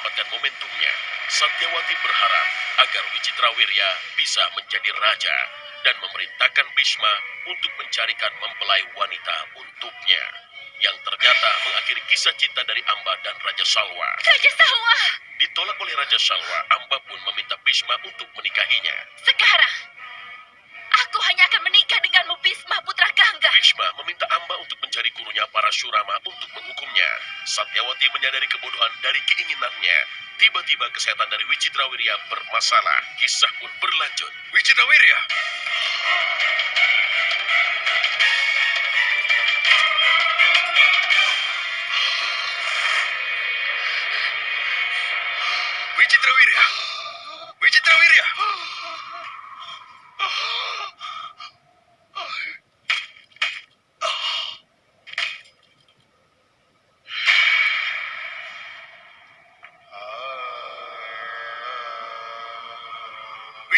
mendapatkan momentumnya. Satyawati berharap agar Wicitrawirya bisa menjadi raja dan memerintahkan Bhisma untuk mencarikan mempelai wanita untuknya. Yang ternyata mengakhiri kisah cinta dari Amba dan Raja Salwa. Raja Salwa! Ditolak oleh Raja Salwa, Amba pun meminta Bhisma untuk menikahinya. Sekarang, aku hanya akan menikah denganmu Bhisma Putra Bhisma meminta Amba untuk mencari gurunya para Surama untuk menghukumnya. Satyawati menyadari kebodohan dari keinginannya. Tiba-tiba kesehatan dari Wicitrawirya bermasalah. Kisah pun berlanjut. Wicitrawirya!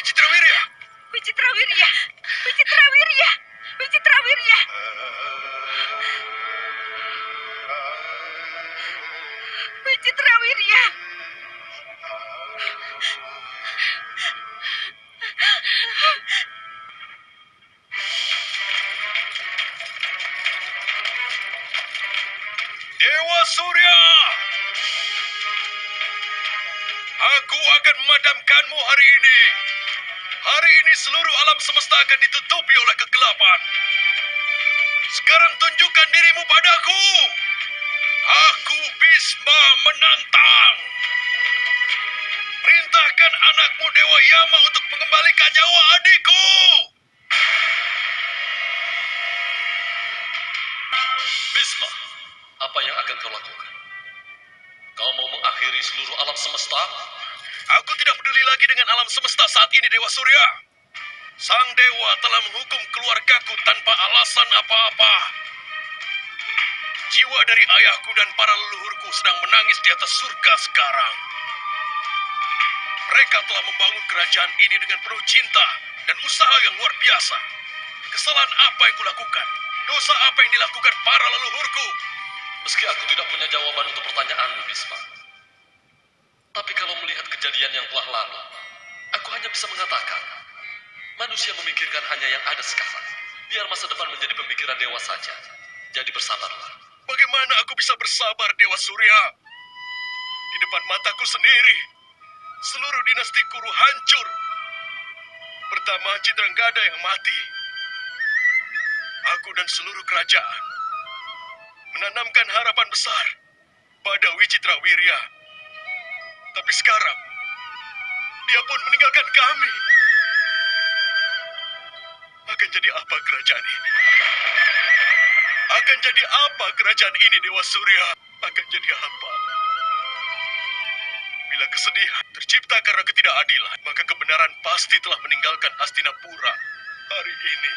Wicitra Wirya. Wicitra Wirya. Wicitra Dewa Surya. Aku akan memadamkanmu hari ini. Hari ini seluruh alam semesta akan ditutupi oleh kegelapan. Sekarang tunjukkan dirimu padaku. Aku Bisma menantang. Perintahkan anakmu Dewa Yama untuk mengembalikan nyawa adikku. Bisma, apa yang akan kau lakukan? Kau mau mengakhiri seluruh alam semesta? Aku tidak peduli lagi dengan alam semesta saat ini, Dewa Surya. Sang Dewa telah menghukum keluargaku tanpa alasan apa-apa. Jiwa dari ayahku dan para leluhurku sedang menangis di atas surga sekarang. Mereka telah membangun kerajaan ini dengan penuh cinta dan usaha yang luar biasa. Kesalahan apa yang kulakukan? Dosa apa yang dilakukan para leluhurku? Meski aku tidak punya jawaban untuk pertanyaanmu, Bisma. Tapi kalau melihat kejadian yang telah lalu, aku hanya bisa mengatakan, manusia memikirkan hanya yang ada sekarang. Biar masa depan menjadi pemikiran dewa saja. Jadi bersabarlah. Bagaimana aku bisa bersabar, Dewa Surya? Di depan mataku sendiri, seluruh dinasti Kuru hancur. Pertama Citranggada yang mati. Aku dan seluruh kerajaan menanamkan harapan besar pada Wicitrawirya. Tapi sekarang, dia pun meninggalkan kami. Akan jadi apa kerajaan ini? Akan jadi apa kerajaan ini, Dewa Surya? Akan jadi apa? Bila kesedihan tercipta karena ketidakadilan, maka kebenaran pasti telah meninggalkan Hastinapura. Hari ini,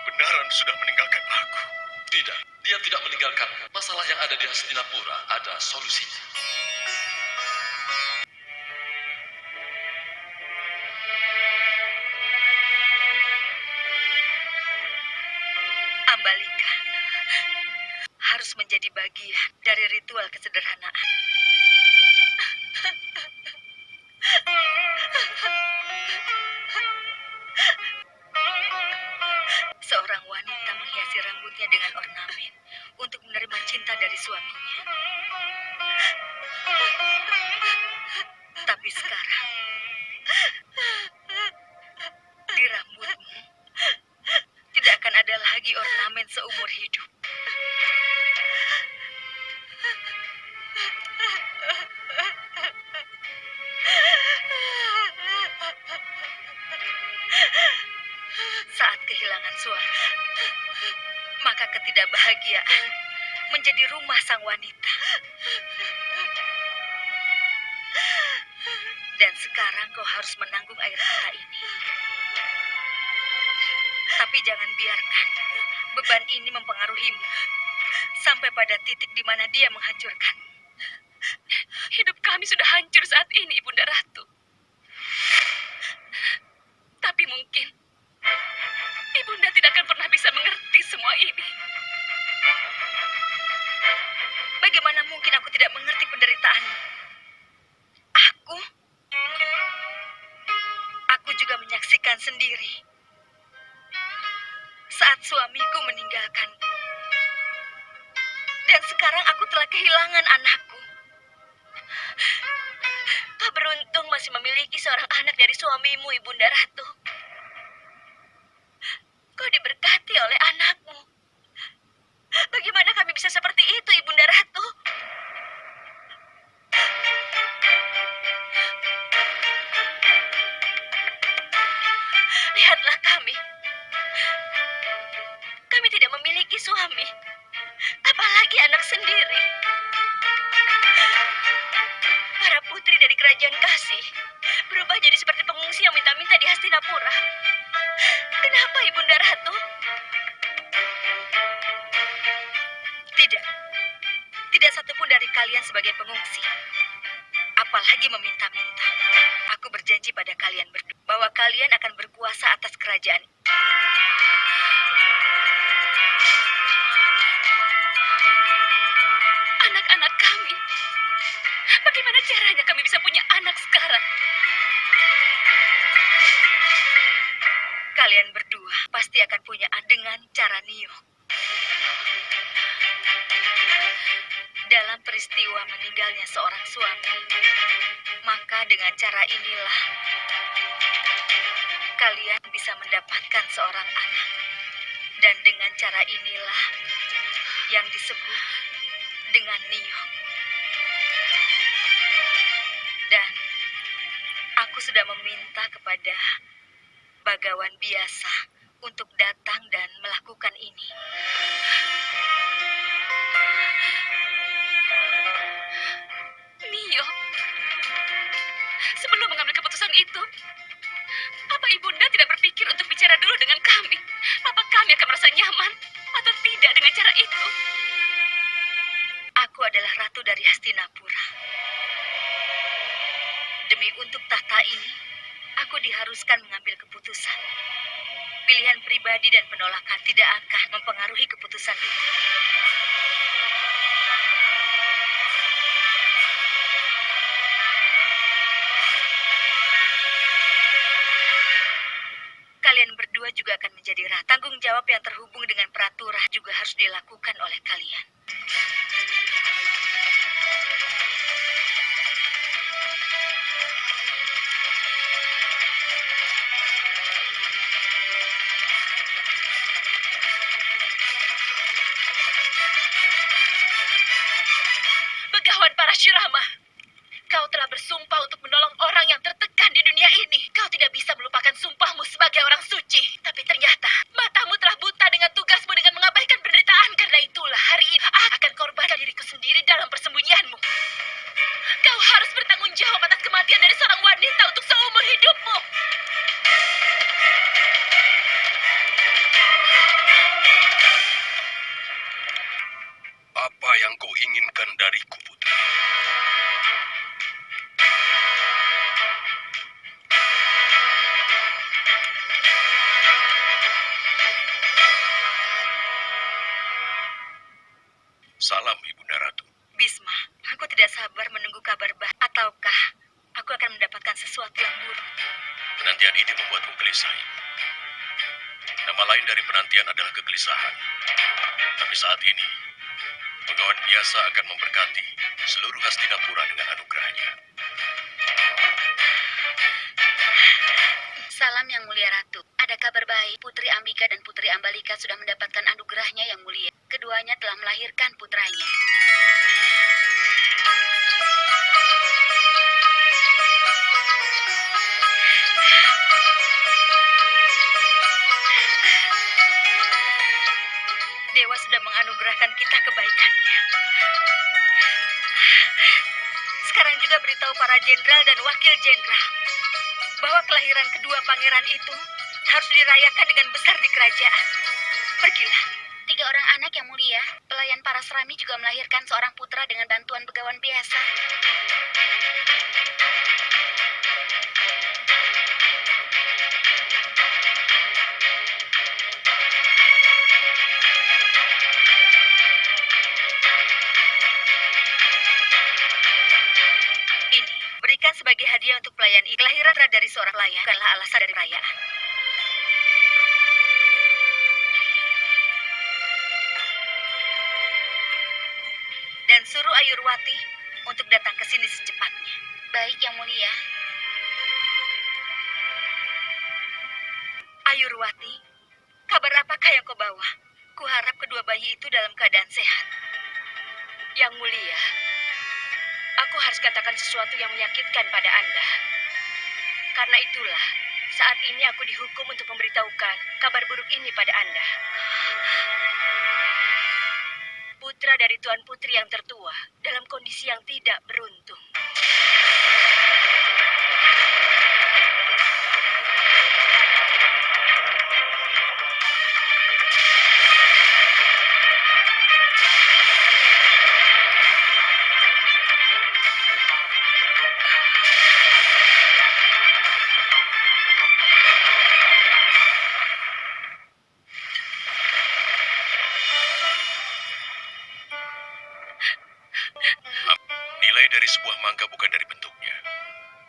kebenaran sudah meninggalkan aku. Tidak, dia tidak meninggalkan. Masalah yang ada di Hastinapura ada solusinya. Ambalika harus menjadi bagian dari ritual kesederhanaan. Seorang wanita menghiasi rambutnya dengan ornamen untuk menerima cinta dari suaminya. Maka ketidakbahagiaan menjadi rumah sang wanita. Dan sekarang kau harus menanggung air mata ini. Tapi jangan biarkan beban ini mempengaruhimu sampai pada titik di mana dia menghancurkan. Hidup kami sudah hancur saat ini, Bunda Ratu. Telah kehilangan anakku. Kau beruntung masih memiliki seorang anak dari suamimu, Ibunda Ratu. Kau diberkati oleh anakmu. Bagaimana kami bisa seperti itu, Ibunda Ratu? Lihatlah kami. Kami tidak memiliki suami. Apalagi anak sendiri. Para putri dari kerajaan kasih berubah jadi seperti pengungsi yang minta-minta di Hastinapura. Kenapa Ibunda Ratu? Tidak. Tidak satupun dari kalian sebagai pengungsi. Apalagi meminta-minta. Aku berjanji pada kalian berdua bahwa kalian akan berkuasa atas kerajaan. Akan punya dengan cara Nio. Dalam peristiwa meninggalnya seorang suami, maka dengan cara inilah kalian bisa mendapatkan seorang anak. Dan dengan cara inilah yang disebut dengan Nio. Dan aku sudah meminta kepada bagawan biasa untuk datang dan melakukan ini. Nio, sebelum mengambil keputusan itu, Tanggung jawab yang terhubung dengan peraturan juga harus dilakukan oleh kalian. Gelisah. Nama lain dari penantian adalah kegelisahan. Tapi saat ini, penggawan biasa akan memberkati seluruh Hastinapura dengan anugerahnya. Salam yang mulia Ratu. Ada kabar baik, Putri Ambika dan Putri Ambalika sudah mendapatkan anugerahnya yang mulia. Keduanya telah melahirkan putranya. Kita kebaikannya. Sekarang juga beritahu para jenderal dan wakil jenderal bahwa kelahiran kedua pangeran itu harus dirayakan dengan besar di kerajaan. Pergilah. Tiga orang anak yang mulia, pelayan para serami juga melahirkan seorang putra dengan bantuan begawan biasa. Kelahiran dari seorang pelayan bukanlah alasan dari perayaan. Dan Suruh Ayurwati untuk datang ke sini secepatnya. Baik, Yang Mulia. Ayurwati, kabar apakah yang kau bawa? Kuharap kedua bayi itu dalam keadaan sehat. Yang mulia, aku harus katakan sesuatu yang menyakitkan pada Anda. Karena itulah, saat ini aku dihukum untuk memberitahukan kabar buruk ini pada Anda. Putra dari Tuan Putri yang tertua dalam kondisi yang tidak beruntung. Nilai dari sebuah mangga bukan dari bentuknya,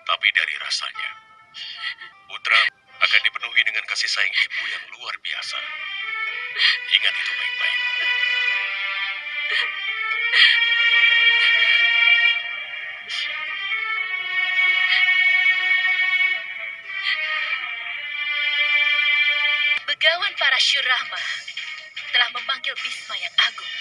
tapi dari rasanya. Putra akan dipenuhi dengan kasih sayang ibu yang luar biasa. Ingat itu baik-baik. Begawan para Syurama telah memanggil Bisma yang agung.